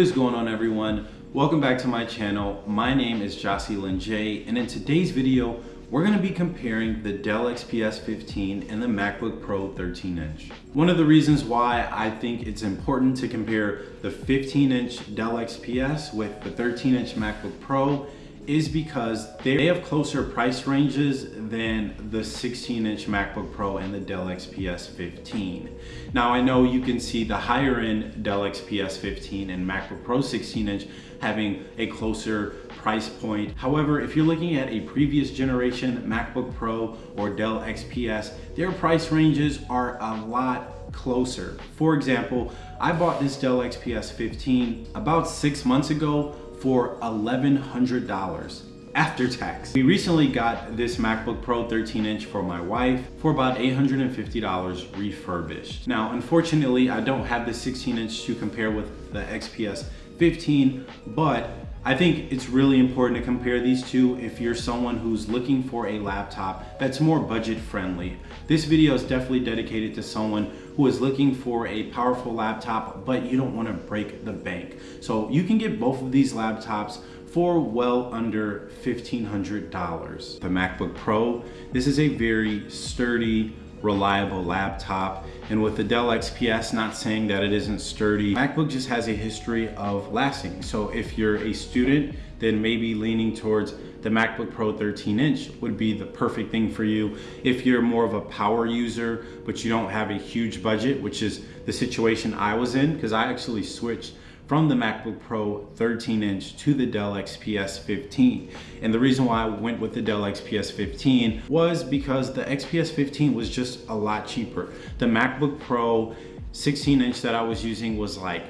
What is going on everyone? Welcome back to my channel. My name is Jocelyn J and in today's video, we're gonna be comparing the Dell XPS 15 and the MacBook Pro 13 inch. One of the reasons why I think it's important to compare the 15 inch Dell XPS with the 13 inch MacBook Pro is because they have closer price ranges than the 16 inch MacBook Pro and the Dell XPS 15. Now I know you can see the higher end Dell XPS 15 and MacBook Pro 16 inch having a closer price point. However, if you're looking at a previous generation MacBook Pro or Dell XPS, their price ranges are a lot closer. For example, I bought this Dell XPS 15 about six months ago for $1,100 after tax. We recently got this MacBook Pro 13 inch for my wife for about $850 refurbished. Now, unfortunately, I don't have the 16 inch to compare with the XPS 15, but I think it's really important to compare these two if you're someone who's looking for a laptop that's more budget friendly. This video is definitely dedicated to someone who is looking for a powerful laptop, but you don't wanna break the bank. So you can get both of these laptops for well under $1,500. The MacBook Pro, this is a very sturdy, reliable laptop. And with the Dell XPS, not saying that it isn't sturdy, MacBook just has a history of lasting. So if you're a student, then maybe leaning towards the MacBook Pro 13 inch would be the perfect thing for you. If you're more of a power user, but you don't have a huge budget, which is the situation I was in, because I actually switched from the MacBook Pro 13 inch to the Dell XPS 15. And the reason why I went with the Dell XPS 15 was because the XPS 15 was just a lot cheaper. The MacBook Pro 16 inch that I was using was like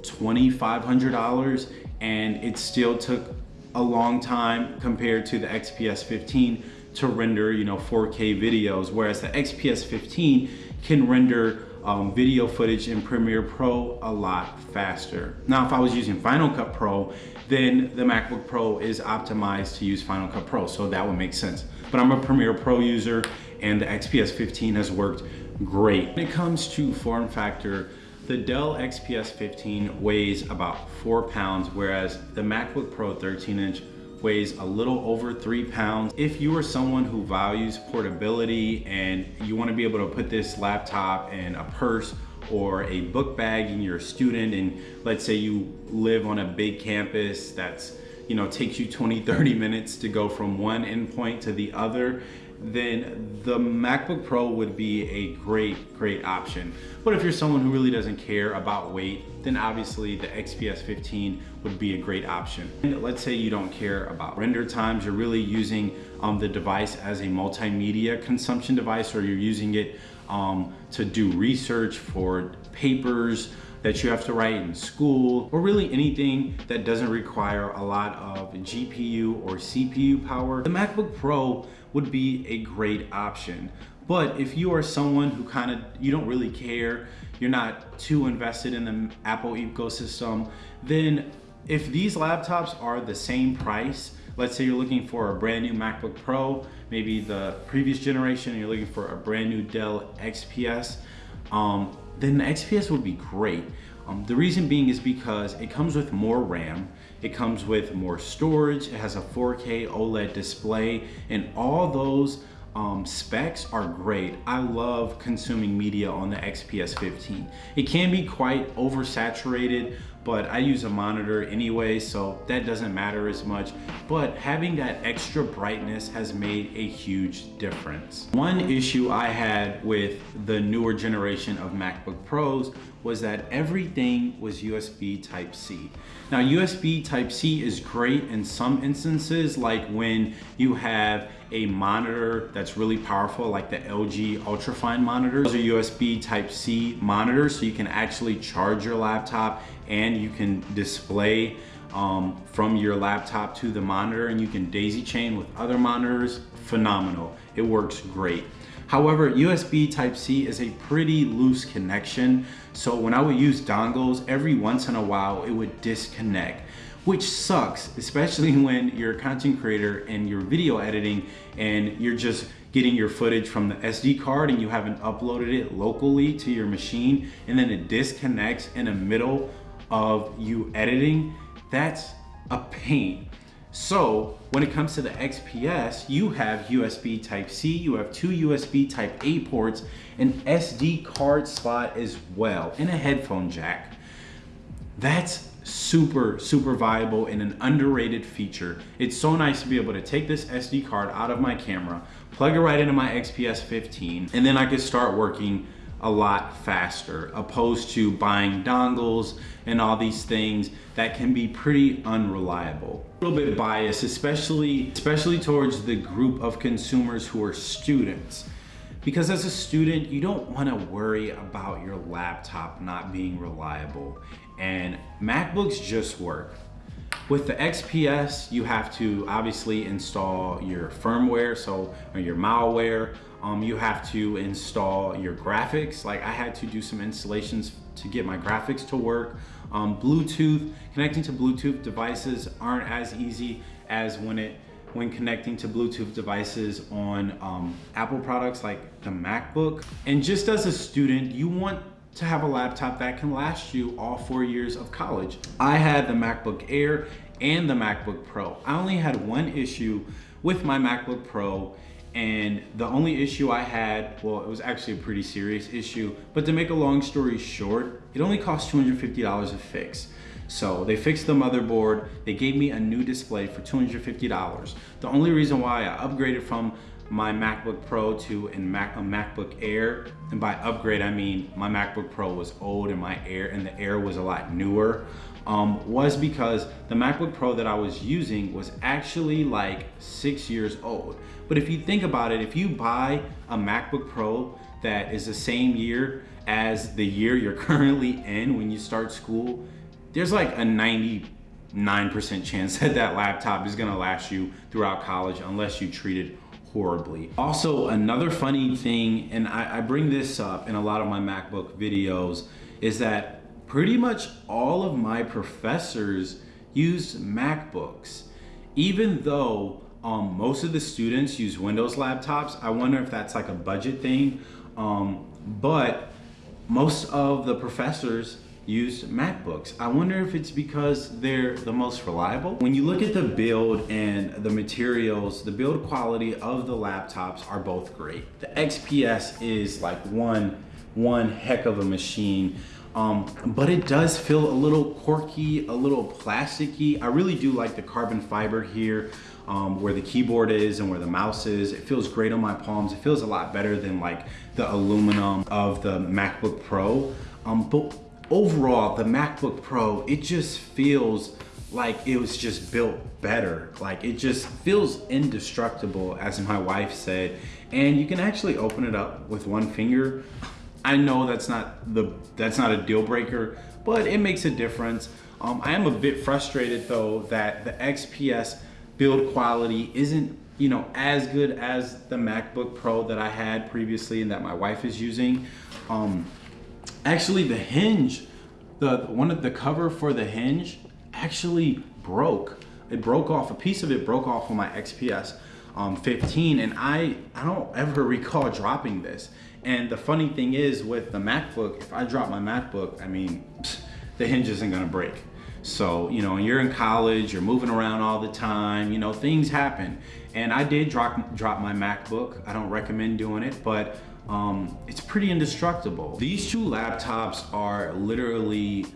$2,500 and it still took a long time compared to the XPS 15 to render, you know, 4K videos, whereas the XPS 15 can render um, video footage in Premiere Pro a lot faster. Now, if I was using Final Cut Pro, then the MacBook Pro is optimized to use Final Cut Pro, so that would make sense. But I'm a Premiere Pro user and the XPS 15 has worked great. When it comes to form factor, the Dell XPS 15 weighs about four pounds, whereas the MacBook Pro 13 inch weighs a little over three pounds. If you are someone who values portability and you wanna be able to put this laptop in a purse or a book bag and you're a student and let's say you live on a big campus that's you know takes you 20 30 minutes to go from one endpoint to the other then the MacBook Pro would be a great, great option. But if you're someone who really doesn't care about weight, then obviously the XPS 15 would be a great option. And let's say you don't care about render times, you're really using um, the device as a multimedia consumption device or you're using it um, to do research for papers, that you have to write in school, or really anything that doesn't require a lot of GPU or CPU power, the MacBook Pro would be a great option. But if you are someone who kind of, you don't really care, you're not too invested in the Apple ecosystem, then if these laptops are the same price, let's say you're looking for a brand new MacBook Pro, maybe the previous generation, you're looking for a brand new Dell XPS, um, then the XPS would be great. Um, the reason being is because it comes with more RAM, it comes with more storage, it has a 4K OLED display, and all those um, specs are great. I love consuming media on the XPS 15. It can be quite oversaturated, but I use a monitor anyway, so that doesn't matter as much. But having that extra brightness has made a huge difference. One issue I had with the newer generation of MacBook Pros was that everything was USB Type-C. Now USB Type-C is great in some instances, like when you have a monitor that's really powerful, like the LG Ultrafine monitors. Those are USB Type-C monitors, so you can actually charge your laptop and you can display um, from your laptop to the monitor and you can daisy chain with other monitors, phenomenal. It works great. However, USB Type-C is a pretty loose connection. So when I would use dongles, every once in a while, it would disconnect which sucks, especially when you're a content creator and you're video editing and you're just getting your footage from the SD card and you haven't uploaded it locally to your machine and then it disconnects in the middle of you editing, that's a pain. So when it comes to the XPS, you have USB type C, you have two USB type A ports, an SD card slot as well, and a headphone jack. That's super, super viable and an underrated feature. It's so nice to be able to take this SD card out of my camera, plug it right into my XPS 15, and then I can start working a lot faster opposed to buying dongles and all these things that can be pretty unreliable. A little bit biased, especially, especially towards the group of consumers who are students. Because as a student, you don't want to worry about your laptop not being reliable. And MacBooks just work. With the XPS, you have to obviously install your firmware, so or your malware. Um, you have to install your graphics. Like I had to do some installations to get my graphics to work. Um, Bluetooth, connecting to Bluetooth devices aren't as easy as when it when connecting to Bluetooth devices on um, Apple products like the MacBook. And just as a student, you want to have a laptop that can last you all four years of college. I had the MacBook Air and the MacBook Pro. I only had one issue with my MacBook Pro and the only issue I had, well, it was actually a pretty serious issue, but to make a long story short, it only cost $250 to fix. So they fixed the motherboard, they gave me a new display for $250. The only reason why I upgraded from my MacBook Pro to a, Mac, a MacBook Air, and by upgrade I mean my MacBook Pro was old and my Air and the Air was a lot newer, um, was because the MacBook Pro that I was using was actually like six years old. But if you think about it, if you buy a MacBook Pro that is the same year as the year you're currently in when you start school, there's like a 99% chance that that laptop is gonna last you throughout college unless you treat it horribly. Also, another funny thing, and I, I bring this up in a lot of my MacBook videos, is that pretty much all of my professors use MacBooks. Even though um, most of the students use Windows laptops, I wonder if that's like a budget thing. Um, but most of the professors use MacBooks. I wonder if it's because they're the most reliable. When you look at the build and the materials, the build quality of the laptops are both great. The XPS is like one, one heck of a machine. Um, but it does feel a little quirky, a little plasticky. I really do like the carbon fiber here um, where the keyboard is and where the mouse is. It feels great on my palms. It feels a lot better than like the aluminum of the MacBook Pro. Um, but overall, the MacBook Pro, it just feels like it was just built better. Like it just feels indestructible, as my wife said. And you can actually open it up with one finger. I know that's not the that's not a deal breaker, but it makes a difference. Um, I am a bit frustrated though that the XPS build quality isn't you know as good as the MacBook Pro that I had previously and that my wife is using. Um, actually the hinge, the one of the cover for the hinge actually broke. It broke off, a piece of it broke off on my XPS um, 15 and I, I don't ever recall dropping this. And the funny thing is with the MacBook, if I drop my MacBook, I mean, the hinge isn't gonna break. So, you know, you're in college, you're moving around all the time, you know, things happen. And I did drop, drop my MacBook. I don't recommend doing it, but um, it's pretty indestructible. These two laptops are literally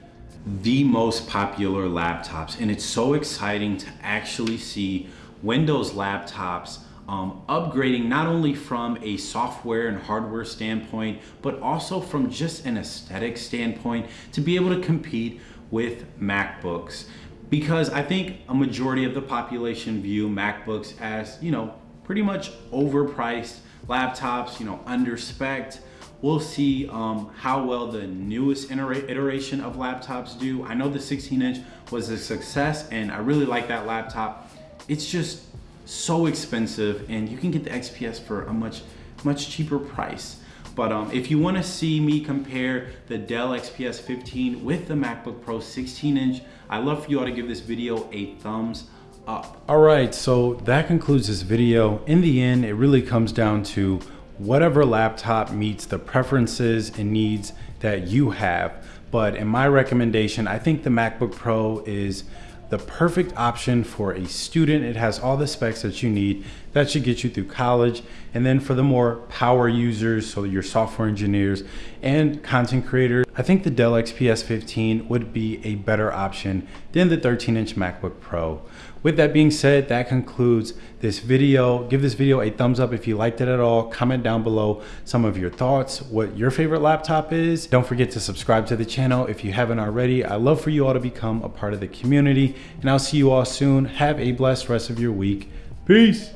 the most popular laptops and it's so exciting to actually see Windows laptops um, upgrading not only from a software and hardware standpoint, but also from just an aesthetic standpoint to be able to compete with MacBooks. Because I think a majority of the population view MacBooks as, you know, pretty much overpriced laptops, you know, under spec We'll see um, how well the newest iteration of laptops do. I know the 16 inch was a success and I really like that laptop. It's just so expensive and you can get the XPS for a much, much cheaper price. But um, if you wanna see me compare the Dell XPS 15 with the MacBook Pro 16 inch, I'd love for you all to give this video a thumbs up. All right, so that concludes this video. In the end, it really comes down to whatever laptop meets the preferences and needs that you have. But in my recommendation, I think the MacBook Pro is the perfect option for a student. It has all the specs that you need. That should get you through college. And then for the more power users, so your software engineers and content creators, I think the Dell XPS 15 would be a better option than the 13 inch MacBook Pro. With that being said, that concludes this video. Give this video a thumbs up if you liked it at all. Comment down below some of your thoughts, what your favorite laptop is. Don't forget to subscribe to the channel if you haven't already. I love for you all to become a part of the community and I'll see you all soon. Have a blessed rest of your week. Peace.